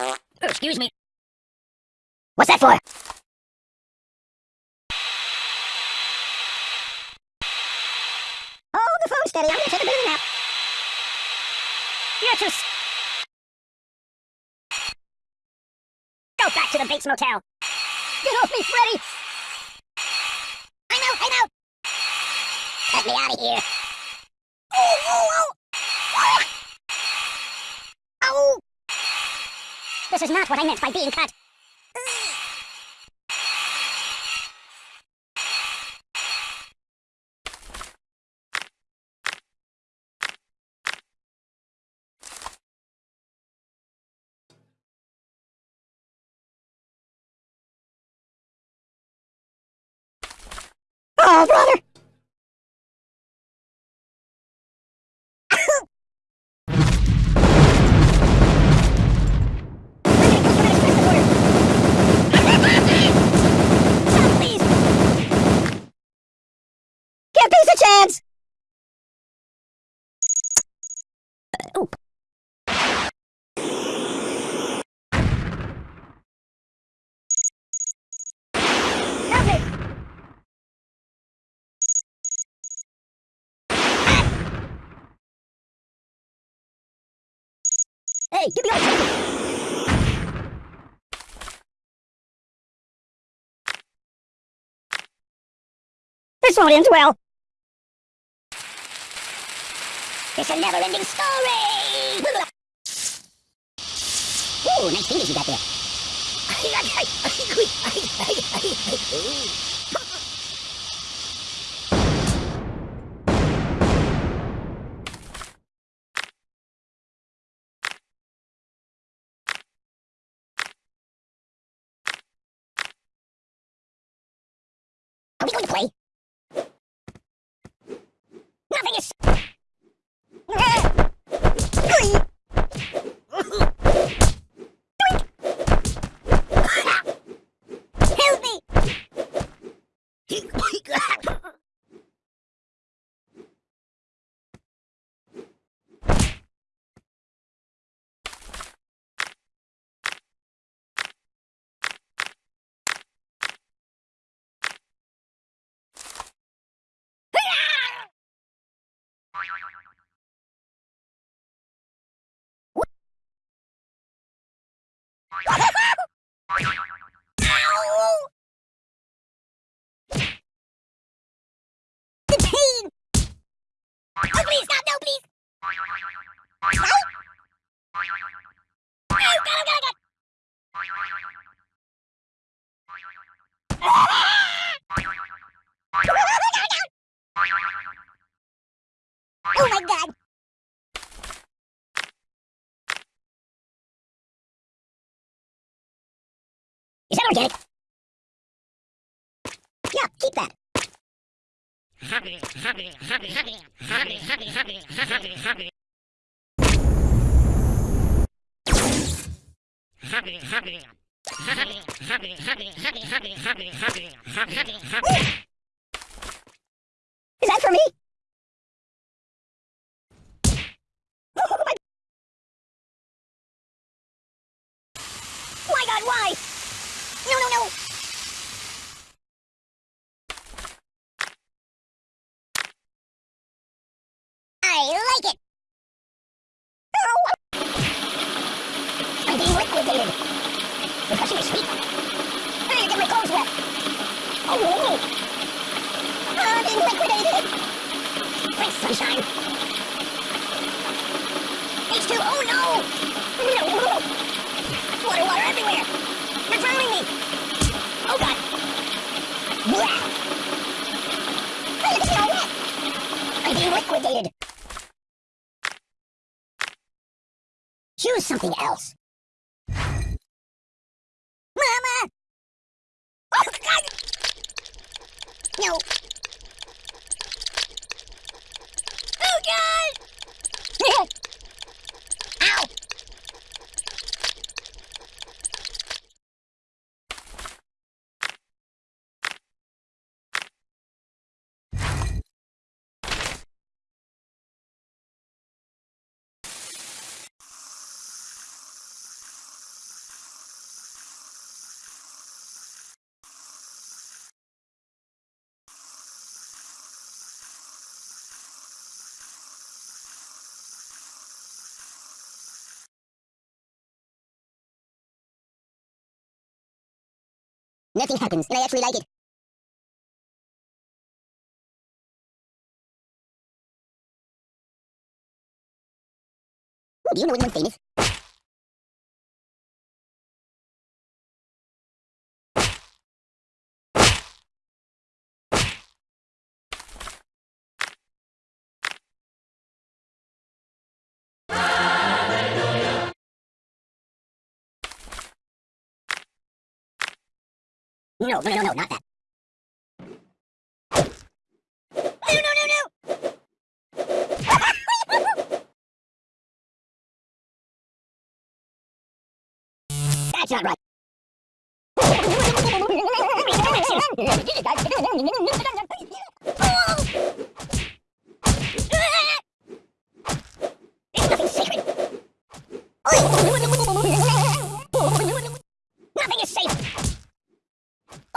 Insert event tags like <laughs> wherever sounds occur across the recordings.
Oh, excuse me. What's that for? Hold the phone steady. I'm gonna take a bit of a nap. You're too. Go back to the Bates Motel. Get off me, Freddy! I'm out, I'm out! Let me out of here. Oh, oh, oh! Ah! Oh! This is not what I meant by being cut. Oh, brother! Hey, all the This won't end well. It's a never-ending story! Ooh, nice fingers you got there. Nothing is... <laughs> No, please! No! Oh, Is that for me? Oh my... My God, why? No, no, no! I like it! Oh! I'm being liquidated! The crushing is sweet! Hey, you get my clothes wet! Oh, no! I'm being liquidated! Thanks, sunshine! H2, oh no! Water, water everywhere! You're drowning me! Oh god! Blah! Hey, look at me all wet! I'm being liquidated! Choose something else. Mama! Oh god! No! Oh god! Ow! Nothing happens, and I actually like it. Do you know anyone famous? No, no, no, no, not that. No! That's not right. Nothing is safe. You're killing me! Help me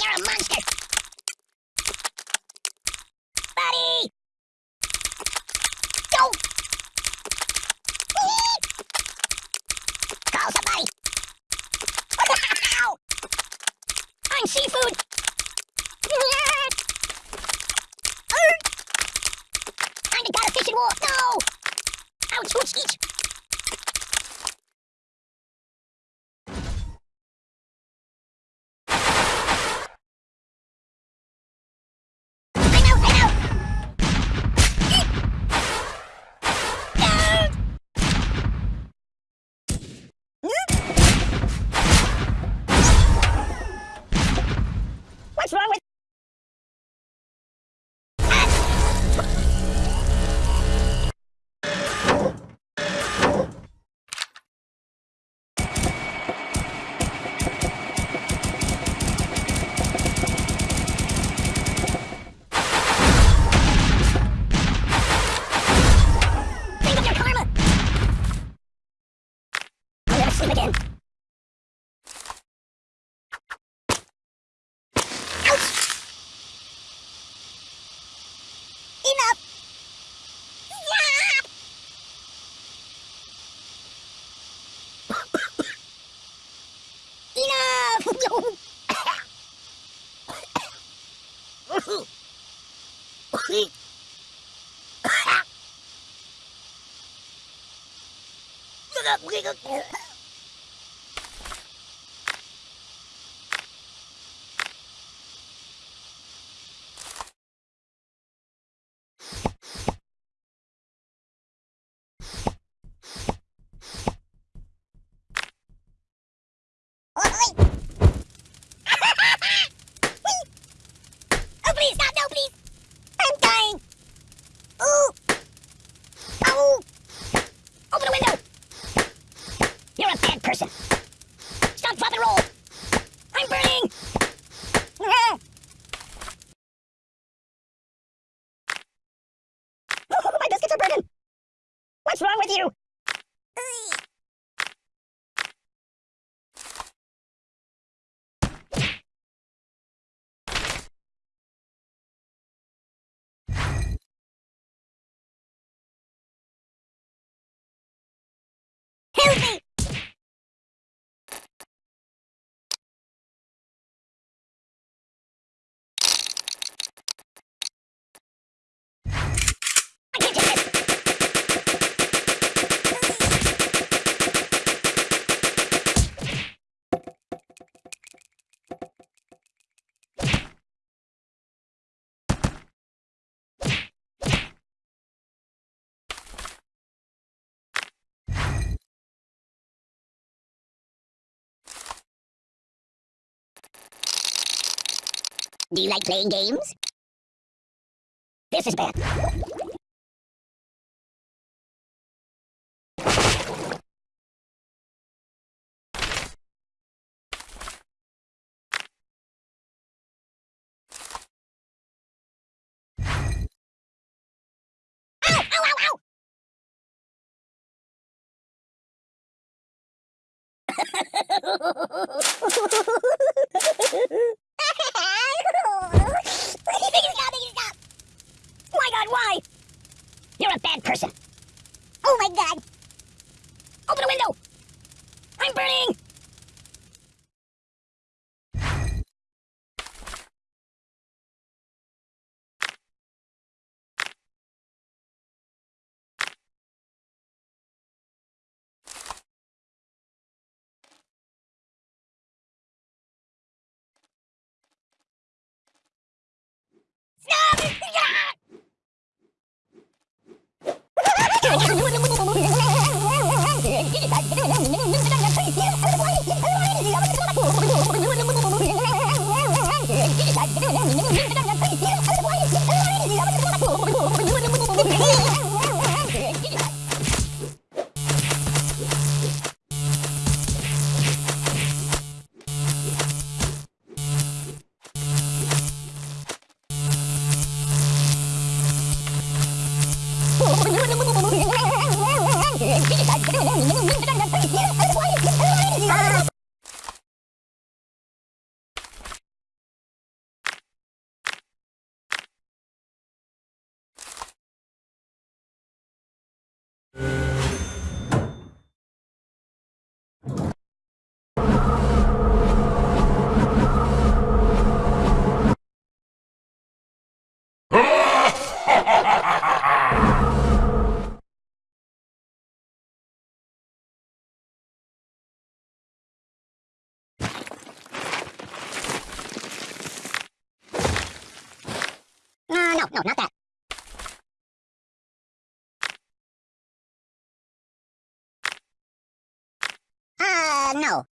You're a monster. Buddy! Go! Call somebody. <laughs> I'm seafood. I'm god of fish and war. No! Ouch, ouch, each. Oh, Do you like playing games? This is bad. <laughs> 你你你你你在干什么赶紧接孩 no, no, not that. Uh, no.